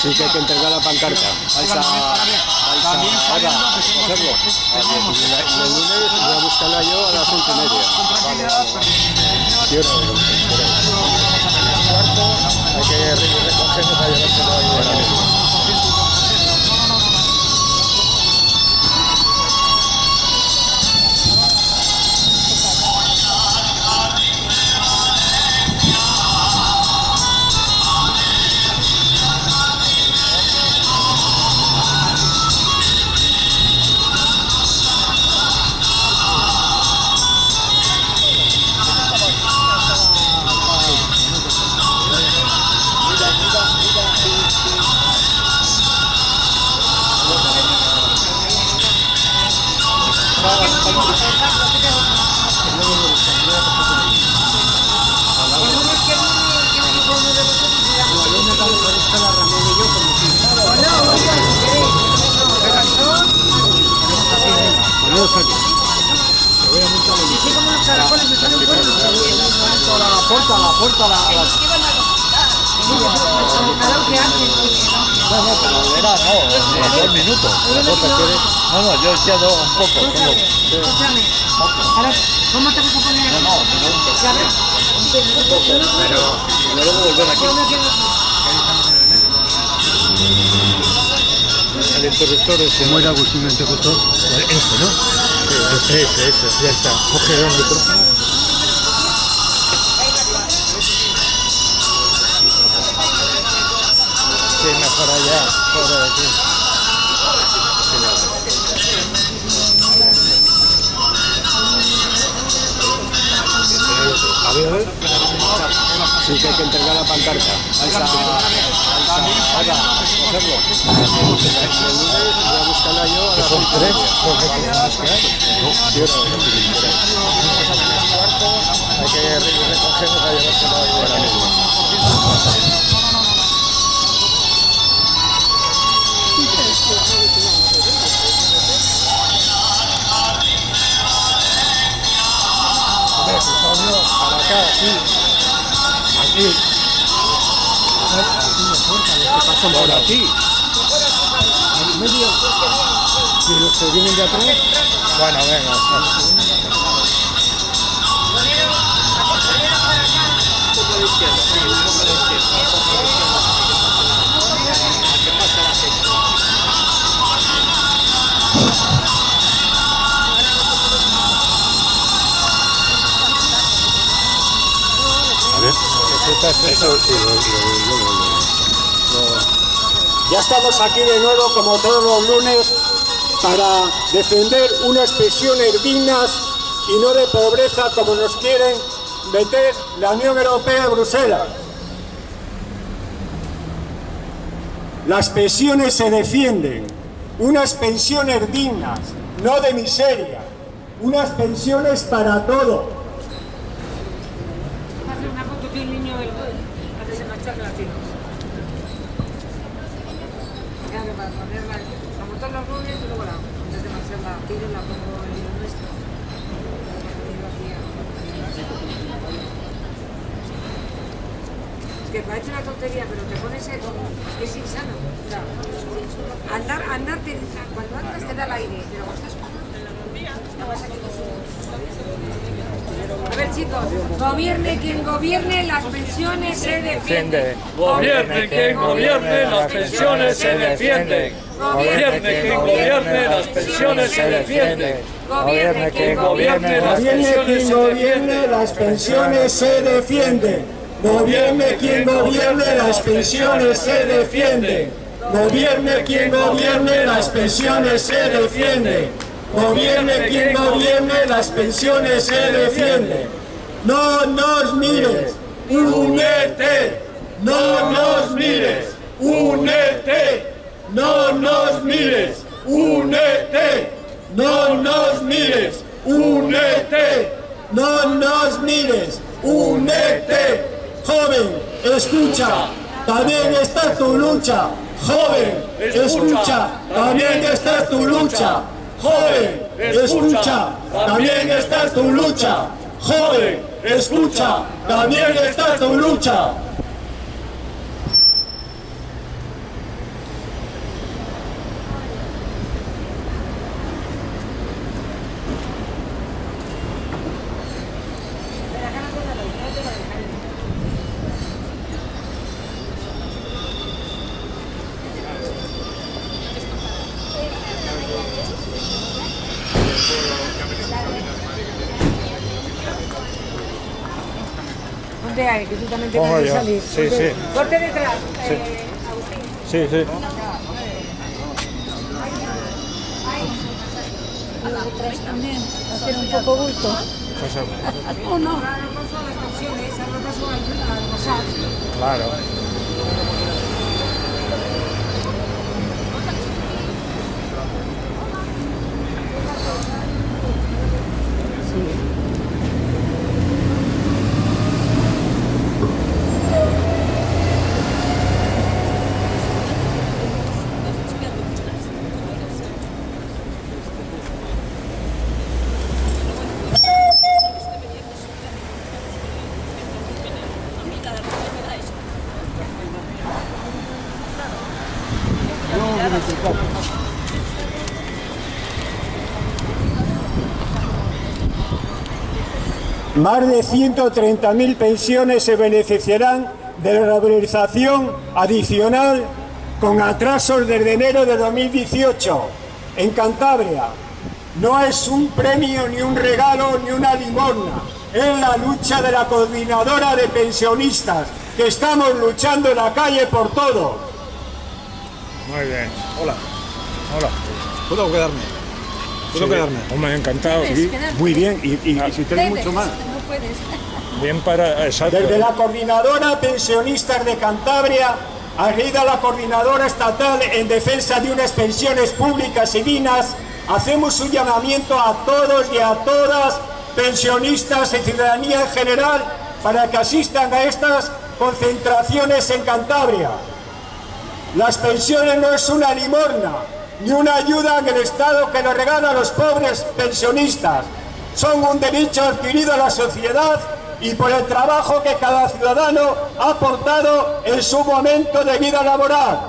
Sí que hay que entregar la pancarta. Vais a, vais a, ahora, cogerlo. El lunes voy a buscarla yo a las once y media. Vale, vale. Hay que re- recogerlo para llevárselo ahí dos minutos. No, no, yo decía dos, un poco. Escúchame. Ahora, ¿cómo te vas a poner? no, no. Pero luego volver aquí. El interruptor ese. ¿Cómo era Agustín el interruptor? Ese, ¿no? Ese, ese, ese. Ya está. Coge el micrófono. Sí, mejor allá, fuera de aquí. Lunes voy a buscarla yo a. Quiero, Hay que. Los que pasan por aquí. En medio. Y los que vienen de atrás. Bueno, venga. Ya estamos aquí de nuevo, como todos los lunes, para defender unas pensiones dignas y no de pobreza como nos quieren meter la Unión Europea y Bruselas. Las pensiones se defienden, unas pensiones dignas, no de miseria, unas pensiones para todo. Hacer una foto que un niño del la tiro. Ya que para ponerla, como todos los lunes, y luego la, antes de marchar la tiro, la pongo en el nuestro. A- Es que parece una tontería, pero te pones como es insano. Andar, andar, te, cuando andas te da el aire, pero cuando estás ya vas su- a ver chicos, gobierne quien gobierne, las pensiones se defienden. Gobierne quien gobierne, las pensiones se defienden. Gobierne quien gobierne, las pensiones se defienden. Gobierne quien gobierne, las pensiones se defienden. las pensiones se defienden. Gobierne quien gobierne, las pensiones se defienden. Gobierne quien gobierne, las pensiones se defienden. Gobierne quien gobierne, las pensiones se defienden. No nos mires, únete. No nos mires, únete. No nos mires, únete. No nos mires, únete. No nos mires, únete. Joven, escucha, también está tu lucha. Joven, escucha, también está tu lucha. Joven, escucha, también está tu lucha. Joven, escucha, también está tu lucha. Ponte ahí, que tú también yo. salir. Sí, sí. Ponte detrás, eh, Agustín. Sí, sí. Detrás también, hacer un poco bulto. Pues, ¿O no? Ahora Más de 130.000 pensiones se beneficiarán de la revalorización adicional con atrasos desde enero de 2018 en Cantabria. No es un premio, ni un regalo, ni una limosna. Es la lucha de la coordinadora de pensionistas, que estamos luchando en la calle por todo. Muy bien. Hola, Hola. ¿puedo quedarme? ¿Puedo Sí. quedarme? Hombre, encantado. Quedarte. Muy bien, y, y- y si tenéis mucho más. No puedes. Bien para. Exacto. Desde la Coordinadora Pensionistas de Cantabria, arriba la Coordinadora Estatal en defensa de unas pensiones públicas y dignas, hacemos un llamamiento a todos y a todas, pensionistas y ciudadanía en general, para que asistan a estas concentraciones en Cantabria. Las pensiones no es una limosna, ni una ayuda en el Estado que nos regala a los pobres pensionistas. Son un derecho adquirido a la sociedad y por el trabajo que cada ciudadano ha aportado en su momento de vida laboral.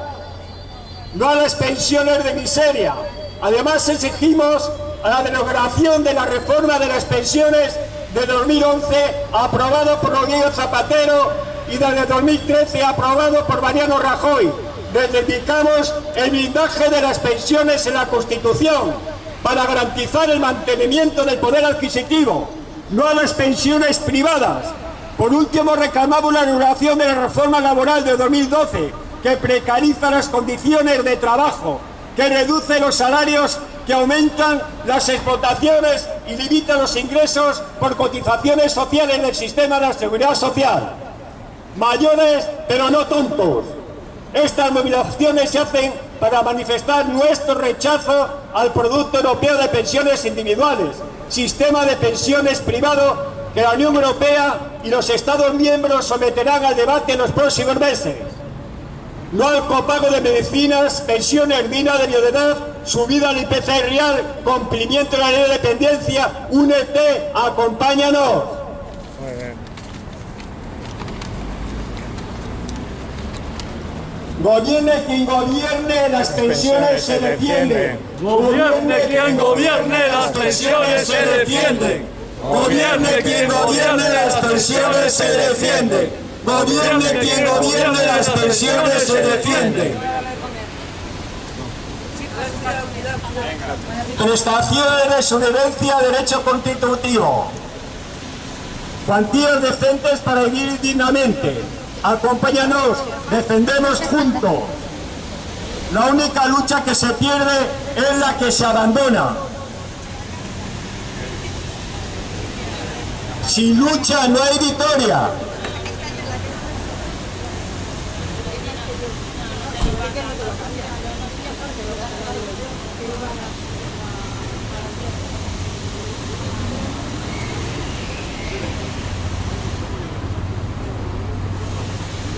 No a las pensiones de miseria. Además exigimos la derogación de la reforma de las pensiones de 2011 aprobado por Rodríguez Zapatero y desde 2013 aprobado por Mariano Rajoy. Reivindicamos el blindaje de las pensiones en la Constitución para garantizar el mantenimiento del poder adquisitivo, no a las pensiones privadas. Por último, reclamamos la anulación de la reforma laboral de 2012, que precariza las condiciones de trabajo, que reduce los salarios, que aumentan las explotaciones y limita los ingresos por cotizaciones sociales del sistema de la seguridad social. Mayores, pero no tontos. Estas movilizaciones se hacen para manifestar nuestro rechazo al Producto Europeo de Pensiones Individuales, sistema de pensiones privado que la Unión Europea y los Estados miembros someterán al debate en los próximos meses. No al copago de medicinas, pensiones dignas de viudedad, subida al IPC real, cumplimiento de la ley de dependencia, únete, acompáñanos. Muy bien. Gobierne quien gobierne, las pensiones se defienden. Gobierne quien gobierne, las pensiones se defienden. Gobierne quien gobierne, las pensiones se defienden. Gobierne quien gobierne, las pensiones se defienden. Prestaciones de sobrevivencia, derecho constitutivo. Cuantías decentes para vivir dignamente. Acompáñanos, defendemos juntos. La única lucha que se pierde es la que se abandona. Sin lucha no hay victoria.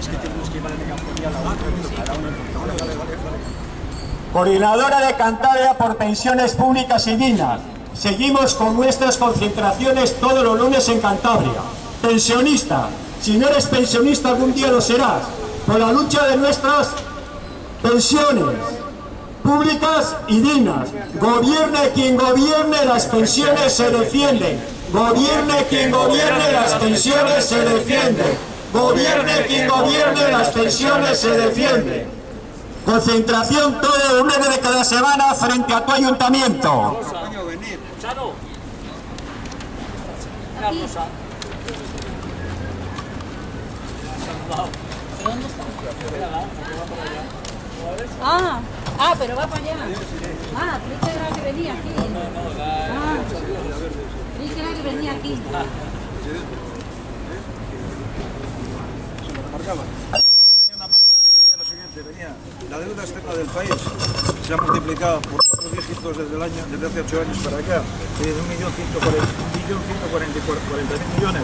Es que tenemos que ir a la megafonía a la otra. Coordinadora de Cantabria por Pensiones Públicas y Dignas. Seguimos con nuestras concentraciones todos los lunes en Cantabria. Pensionista, si no eres pensionista algún día lo serás. Por la lucha de nuestras pensiones públicas y dignas. Gobierne quien gobierne, las pensiones se defienden. Gobierne quien gobierne, las pensiones se defienden. Gobierne quien gobierne, las pensiones se defienden. Concentración todo el lunes de cada semana frente a tu ayuntamiento. Ah, ah, pero va para allá. Ah, que era que venía aquí. Ah, que era que venía aquí. una página que decía lo siguiente, venía, la deuda externa del país se ha multiplicado por cuatro dígitos desde el año, desde hace ocho años para acá, de un millón cuarenta mil millones,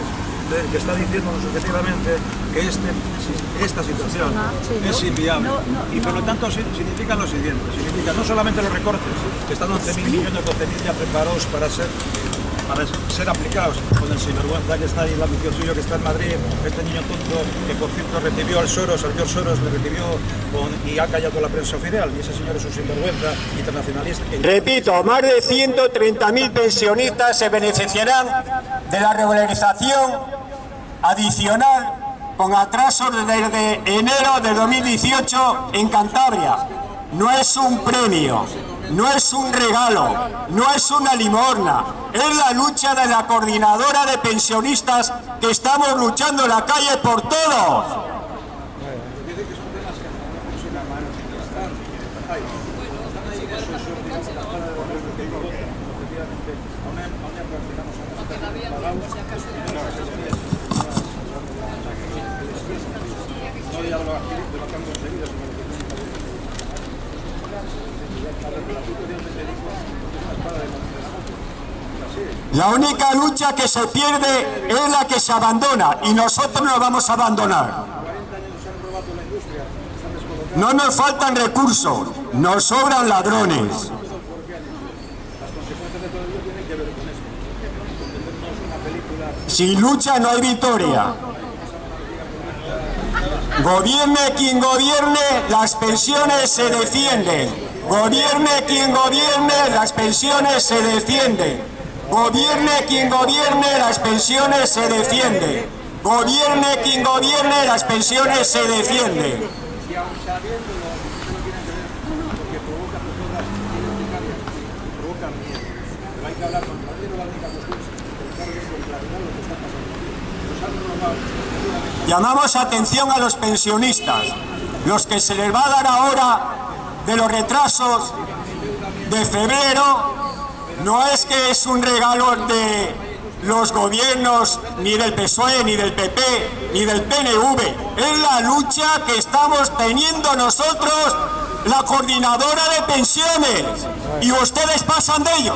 de- que está diciéndonos objetivamente que este, esta situación es inviable. Y por lo tanto si- significa lo siguiente, significa no solamente los recortes, que están 11.000 millones, 12.000 ya preparados para ser para ser aplicados el sinvergüenza que está ahí, el ambición suyo que está en Madrid, este niño tonto que por cierto recibió al Soros, al George Soros, le recibió y ha callado la prensa oficial, y ese señor es un sinvergüenza internacionalista. Repito, más de 130.000 pensionistas se beneficiarán de la regularización adicional con atrasos desde enero de 2018 en Cantabria. No es un premio, no es un regalo, no es una limosna, es la lucha de la coordinadora de pensionistas que estamos luchando en la calle por todos. La única lucha que se pierde es la que se abandona y nosotros no vamos a abandonar. No nos faltan recursos, nos sobran ladrones. Sin lucha no hay victoria. Gobierne quien gobierne, las pensiones se defienden. Gobierne quien gobierne, las pensiones se defienden. Gobierne quien gobierne, las pensiones se defienden. Gobierne quien gobierne, las pensiones se defienden. Llamamos atención a los pensionistas, los que se les va a dar ahora de los retrasos de febrero, no es que es un regalo de los gobiernos ni del PSOE, ni del PP, ni del PNV, es la lucha que estamos teniendo nosotros, la coordinadora de pensiones, y ustedes pasan de ello.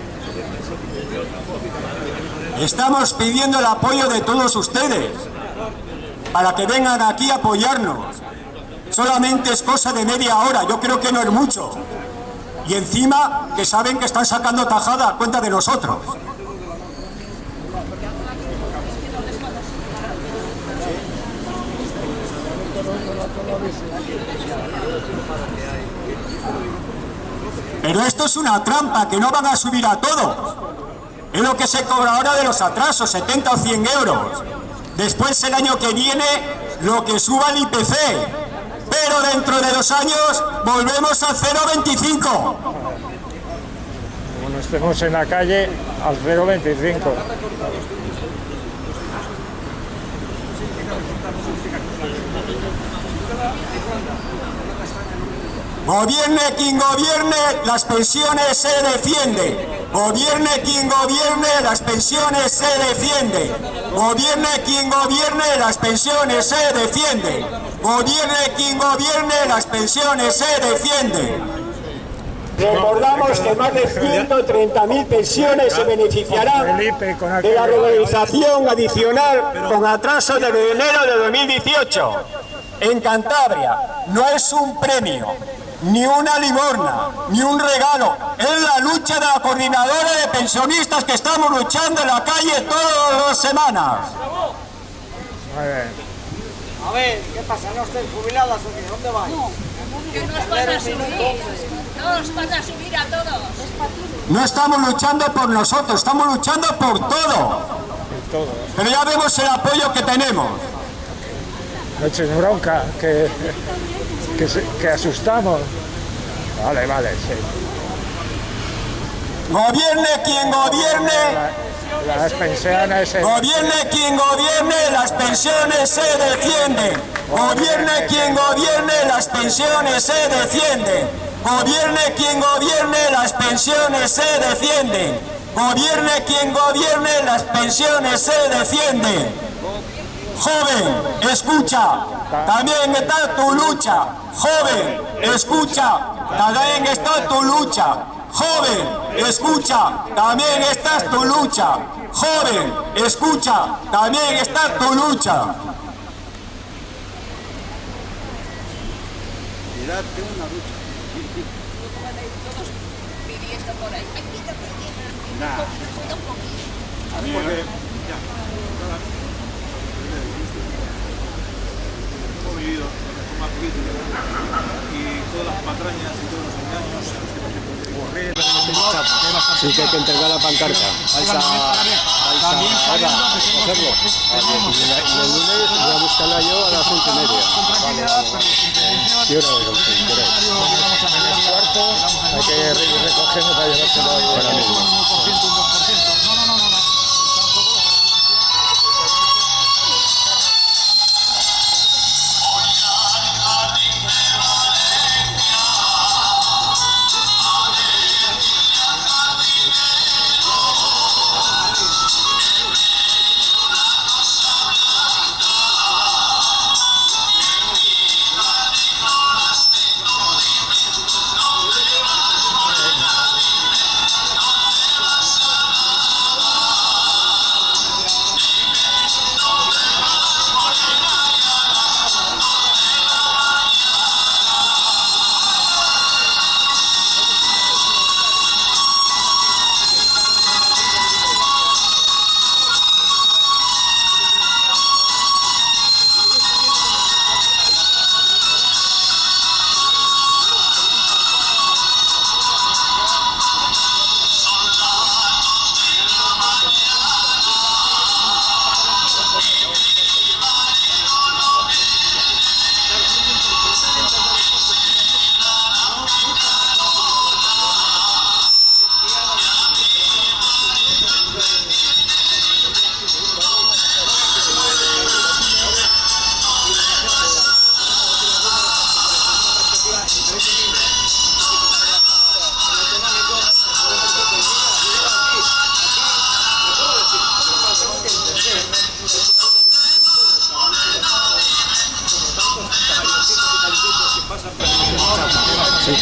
Estamos pidiendo el apoyo de todos ustedes para que vengan aquí a apoyarnos. Solamente es cosa de media hora, yo creo que no es mucho. Y encima que saben que están sacando tajada a cuenta de nosotros. Pero esto es una trampa, que no van a subir a todos. Es lo que se cobra ahora de los atrasos, 70 o 100 euros. Después el año que viene lo que suba el IPC. Pero dentro de dos años volvemos a 0,25. estemos en la calle al 025. Gobierne quien gobierne, las pensiones se defienden. Gobierne quien gobierne, las pensiones se defienden. Gobierne quien gobierne, las pensiones se defienden. Gobierne quien gobierne, las pensiones se defienden. Recordamos que más de 130.000 pensiones se beneficiarán de la regularización adicional con atraso desde enero de 2018. En Cantabria no es un premio, ni una limorna, ni un regalo. Es la lucha de la coordinadora de pensionistas que estamos luchando en la calle todas las semanas. A ver, ¿qué pasa? ¿No estén jubiladas o qué? ¿Dónde vais? Que nos van a subir. Nos van a subir a todos. No estamos luchando por nosotros, estamos luchando por todo. Pero ya vemos el apoyo que tenemos. No eches bronca, que, que, que asustamos. Vale, vale, sí. Gobierne quien gobierne, Las pensiones... se- gobierne quien gobierne, las pensiones se defienden. Gobierne quien gobierne, las pensiones se defienden. Gobierne quien gobierne, las pensiones se defienden. Gobierne quien gobierne, las pensiones se defienden. Joven, escucha, también está tu lucha. Joven, escucha, también está tu lucha. Joven, escucha, también está tu lucha. Joven, escucha, también está tu lucha. Pidiendo por ahí. Me quito, me quito. Cuida un poquito. hemos vivido la reforma política y todas las patrañas y todos los engaños a los que nos hemos Sí que hay que entregar la pancarta. Vais a, vais a, ahora, cogerlo. Y el lunes voy a buscarla yo a las once y media. Vale, vale. ¿Qué hora es? Y media. cuarto hay que ir recogiendo para llevárselo ahí ahora mismo.